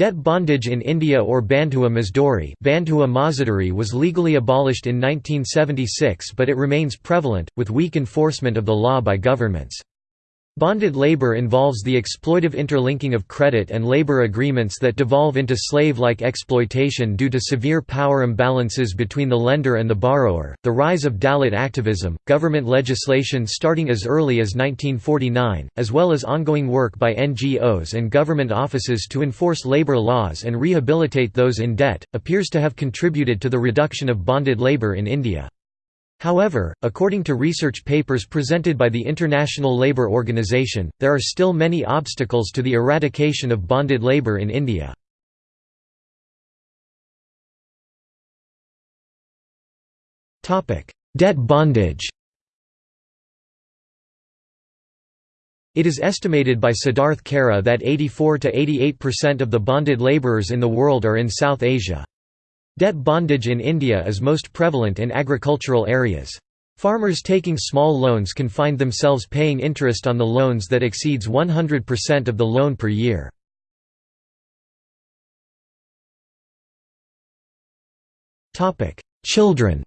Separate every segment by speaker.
Speaker 1: Debt bondage in India or Bandhua Mazdori Bandhua Mazadari was legally abolished in 1976 but it remains prevalent, with weak enforcement of the law by governments. Bonded labor involves the exploitive interlinking of credit and labor agreements that devolve into slave-like exploitation due to severe power imbalances between the lender and the borrower. The rise of Dalit activism, government legislation starting as early as 1949, as well as ongoing work by NGOs and government offices to enforce labor laws and rehabilitate those in debt, appears to have contributed to the reduction of bonded labor in India. However, according to research papers presented by the International Labour Organization, there are still many obstacles to the eradication of bonded labour in India. Debt bondage It is estimated by Siddharth Kara that 84–88% of the bonded labourers in the world are in South Asia. Debt bondage in India is most prevalent in agricultural areas. Farmers taking small loans can find themselves paying interest on the loans that exceeds 100% of the loan per year. Children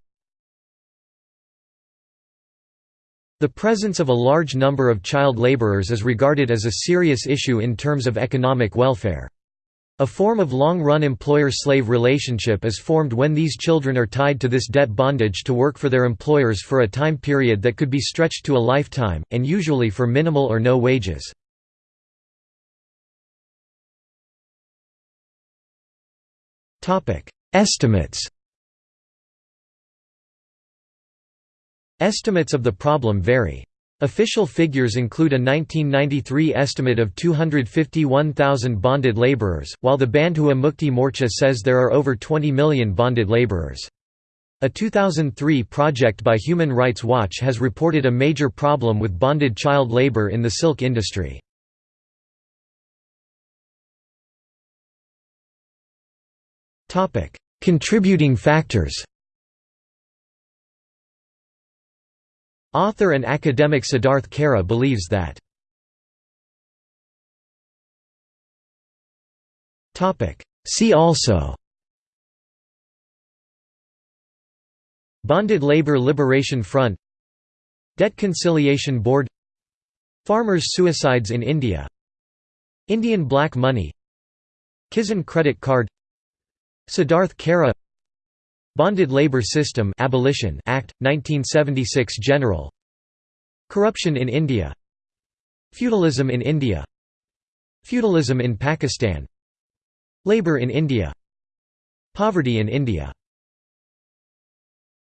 Speaker 1: The presence of a large number of child laborers is regarded as a serious issue in terms of economic welfare. A form of long-run employer-slave relationship is formed when these children are tied to this debt bondage to work for their employers for a time period that could be stretched to a lifetime, and usually for minimal or no wages. Estimates Estimates of the problem vary. Official figures include a 1993 estimate of 251,000 bonded laborers, while the Bandhua Mukti Morcha says there are over 20 million bonded laborers. A 2003 project by Human Rights Watch has reported a major problem with bonded child labor in the silk industry. Contributing factors Author and academic Siddharth Kara believes that See also Bonded Labor Liberation Front Debt Conciliation Board Farmers' suicides in India Indian black money Kisan credit card Siddharth Kara Bonded Labor System Abolition Act 1976 General. Corruption in India. Feudalism in India. Feudalism in Pakistan. Labor in India. Poverty in India